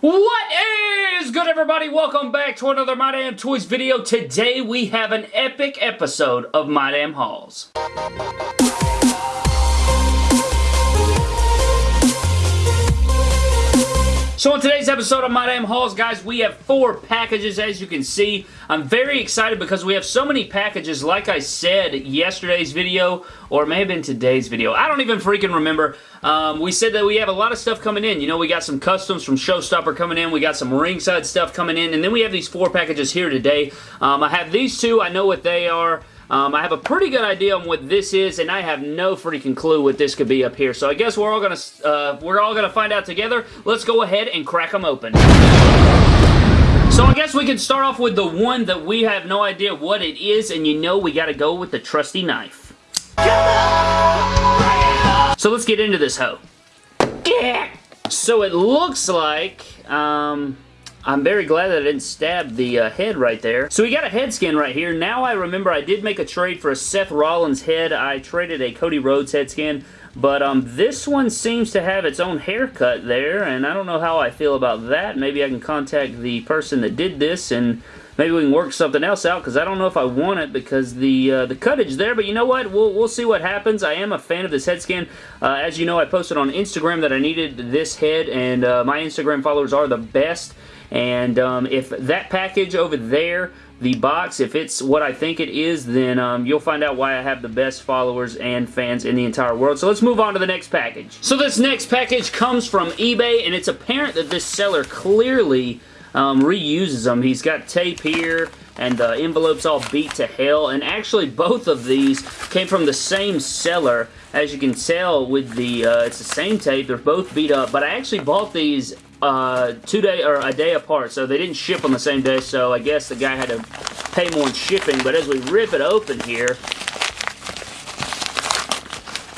What is good everybody? Welcome back to another My Damn Toys video. Today we have an epic episode of My Damn Hauls. So in today's episode of My Damn Hauls, guys, we have four packages as you can see. I'm very excited because we have so many packages, like I said yesterday's video, or it may have been today's video. I don't even freaking remember. Um, we said that we have a lot of stuff coming in. You know, we got some customs from Showstopper coming in. We got some ringside stuff coming in. And then we have these four packages here today. Um, I have these two. I know what they are. Um, I have a pretty good idea on what this is, and I have no freaking clue what this could be up here. So I guess we're all gonna uh, we're all gonna find out together. Let's go ahead and crack them open. So I guess we can start off with the one that we have no idea what it is, and you know we gotta go with the trusty knife. So let's get into this hoe. So it looks like, um, I'm very glad that I didn't stab the uh, head right there. So we got a head scan right here. Now I remember I did make a trade for a Seth Rollins head. I traded a Cody Rhodes head scan. But um, this one seems to have its own haircut there, and I don't know how I feel about that. Maybe I can contact the person that did this, and maybe we can work something else out, because I don't know if I want it, because the uh, the cuttage there, but you know what? We'll, we'll see what happens. I am a fan of this head scan. Uh, as you know, I posted on Instagram that I needed this head, and uh, my Instagram followers are the best. And um, if that package over there the box, if it's what I think it is, then um, you'll find out why I have the best followers and fans in the entire world. So let's move on to the next package. So this next package comes from eBay, and it's apparent that this seller clearly um, reuses them. He's got tape here, and the envelope's all beat to hell, and actually both of these came from the same seller. As you can tell with the, uh, it's the same tape, they're both beat up, but I actually bought these uh, two day or a day apart, so they didn't ship on the same day, so I guess the guy had to pay more in shipping, but as we rip it open here,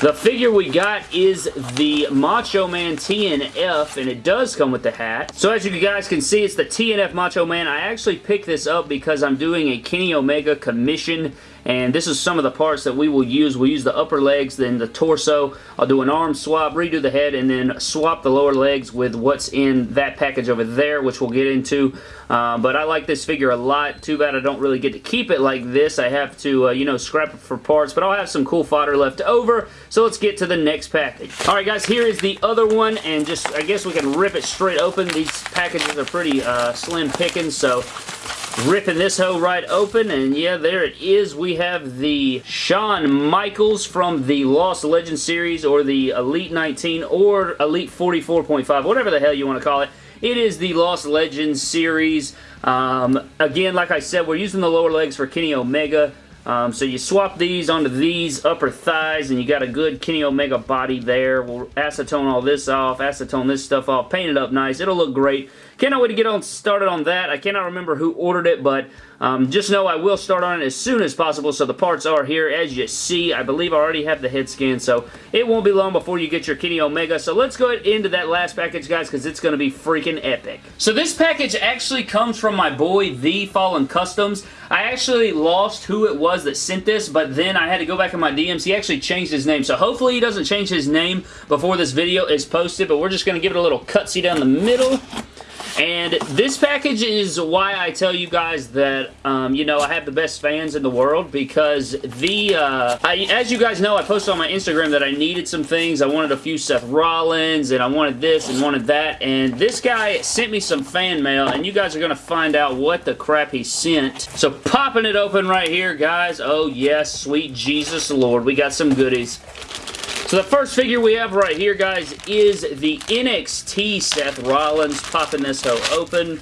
the figure we got is the Macho Man TNF, and it does come with the hat. So as you guys can see, it's the TNF Macho Man. I actually picked this up because I'm doing a Kenny Omega commission and this is some of the parts that we will use. We'll use the upper legs, then the torso. I'll do an arm swap, redo the head, and then swap the lower legs with what's in that package over there, which we'll get into. Uh, but I like this figure a lot. Too bad I don't really get to keep it like this. I have to, uh, you know, scrap it for parts, but I'll have some cool fodder left over. So let's get to the next package. Alright guys, here is the other one, and just, I guess we can rip it straight open. These packages are pretty uh, slim pickings, so ripping this hoe right open and yeah there it is we have the Shawn Michaels from the Lost Legends series or the Elite 19 or Elite 44.5 whatever the hell you want to call it it is the Lost Legends series um, again like I said we're using the lower legs for Kenny Omega um, so you swap these onto these upper thighs and you got a good Kenny Omega body there. We'll acetone all this off, acetone this stuff off, paint it up nice. It'll look great. Cannot wait to get on started on that. I cannot remember who ordered it, but um, just know I will start on it as soon as possible, so the parts are here. As you see, I believe I already have the head scan, so it won't be long before you get your Kenny Omega. So let's go into that last package, guys, because it's going to be freaking epic. So this package actually comes from my boy, The Fallen Customs. I actually lost who it was that sent this, but then I had to go back in my DMs. He actually changed his name, so hopefully he doesn't change his name before this video is posted, but we're just going to give it a little cutsy down the middle. And this package is why I tell you guys that, um, you know, I have the best fans in the world because the, uh, I, as you guys know, I posted on my Instagram that I needed some things. I wanted a few Seth Rollins and I wanted this and wanted that. And this guy sent me some fan mail and you guys are going to find out what the crap he sent. So popping it open right here, guys. Oh, yes, sweet Jesus Lord. We got some goodies. So the first figure we have right here, guys, is the NXT Seth Rollins. Popping this hoe open.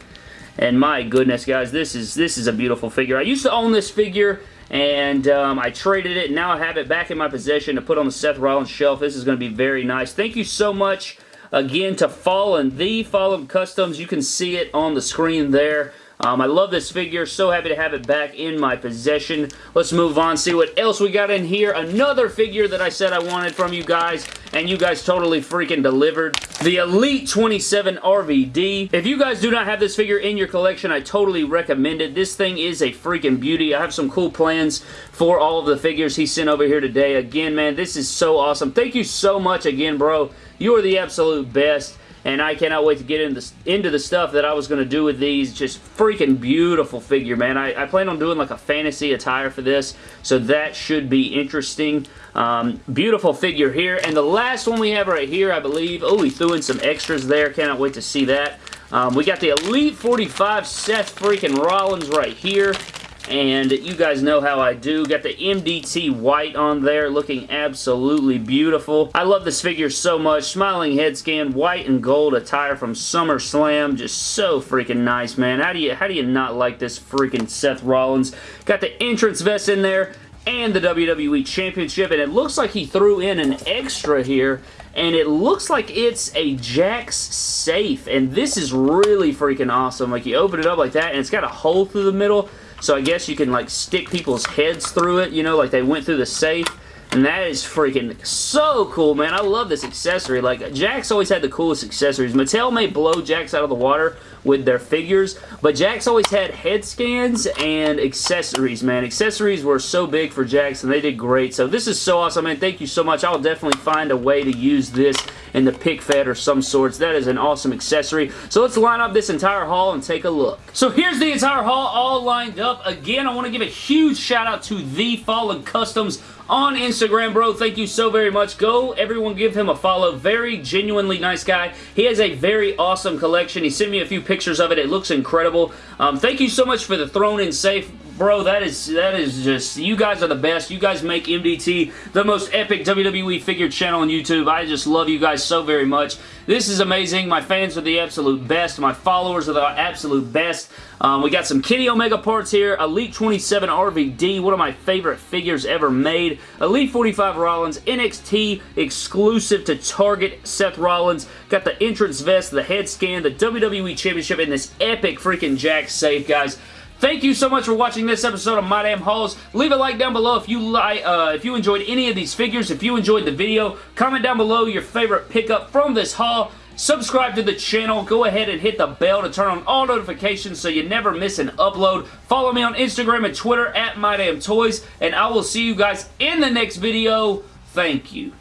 And my goodness, guys, this is this is a beautiful figure. I used to own this figure, and um, I traded it. Now I have it back in my possession to put on the Seth Rollins shelf. This is going to be very nice. Thank you so much again to Fallen, the Fallen Customs. You can see it on the screen there. Um, I love this figure. So happy to have it back in my possession. Let's move on, see what else we got in here. Another figure that I said I wanted from you guys, and you guys totally freaking delivered. The Elite 27 RVD. If you guys do not have this figure in your collection, I totally recommend it. This thing is a freaking beauty. I have some cool plans for all of the figures he sent over here today. Again, man, this is so awesome. Thank you so much again, bro. You are the absolute best. And I cannot wait to get into, into the stuff that I was going to do with these. Just freaking beautiful figure, man. I, I, plan on doing like a fantasy attire for this, so that should be interesting. Um, beautiful figure here, and the last one we have right here, I believe. Oh, he threw in some extras there. Cannot wait to see that. Um, we got the Elite 45 Seth freaking Rollins right here. And you guys know how I do. Got the MDT white on there looking absolutely beautiful. I love this figure so much. Smiling head scan, white and gold attire from SummerSlam. Just so freaking nice, man. How do you, how do you not like this freaking Seth Rollins? Got the entrance vest in there and the WWE Championship, and it looks like he threw in an extra here, and it looks like it's a Jakks safe, and this is really freaking awesome. Like, you open it up like that, and it's got a hole through the middle, so I guess you can like stick people's heads through it, you know, like they went through the safe. And that is freaking so cool, man. I love this accessory. Like, Jakks always had the coolest accessories. Mattel may blow Jakks out of the water with their figures, but Jakks always had head scans and accessories, man. Accessories were so big for Jakks, and they did great. So this is so awesome, man. Thank you so much. I'll definitely find a way to use this in the pick fed or some sorts. That is an awesome accessory. So let's line up this entire haul and take a look. So here's the entire haul all lined up. Again, I want to give a huge shout out to The Fallen Customs on Instagram, bro. Thank you so very much. Go, everyone give him a follow. Very genuinely nice guy. He has a very awesome collection. He sent me a few pictures of it. It looks incredible. Um, thank you so much for the thrown in safe bro, that is that is just, you guys are the best. You guys make MDT the most epic WWE figure channel on YouTube. I just love you guys so very much. This is amazing. My fans are the absolute best. My followers are the absolute best. Um, we got some Kenny Omega parts here. Elite 27 RVD, one of my favorite figures ever made. Elite 45 Rollins, NXT exclusive to Target Seth Rollins. Got the entrance vest, the head scan, the WWE Championship, and this epic freaking Jakks safe, guys. Thank you so much for watching this episode of My Damn Hauls. Leave a like down below if you like, uh, if you enjoyed any of these figures, if you enjoyed the video. Comment down below your favorite pickup from this haul. Subscribe to the channel. Go ahead and hit the bell to turn on all notifications so you never miss an upload. Follow me on Instagram and Twitter at My Damn Toys, and I will see you guys in the next video. Thank you.